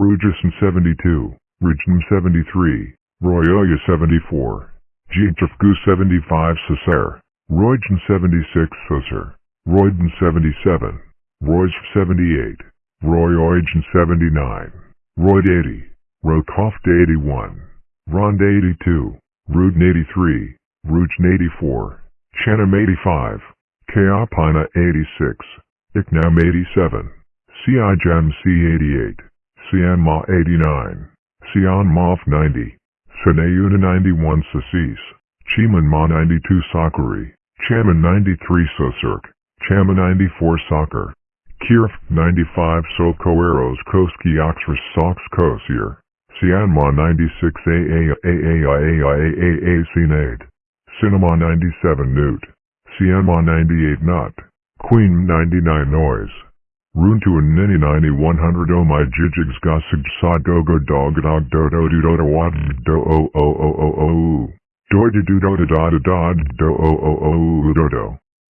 Rugison 72, Rujnum 73, Royoya 74, Jijafgu 75 Sacer, Roygen 76 Sacer, Royden 77, Roy's 78, Roy Oygen 79, Royd 80, Rokoft 81, Rond 82, Rudin 83, Rujn 84, Chanam 85, Kaopina 86, Iknam 87, Siajam C88, Sianma 89, Sian Mof 90, Sanayuna 91 Sasis, Chiman Ma 92 Sakari, Chaman 93 Sosirk, Chama 94 Soccer, Kirf 95 Sokoeros Koski Oxford Sox Kosir, Sianma 96 AAIAIAIAA Sinade, Cinema 97 Newt, Sianma 98 Nut, Queen 99 Noise. Runtu and Nini 9100 Oh my jijigs gossig sa go dog dog do do do do do wad do o o o o o do do do do da da da do o o o do do.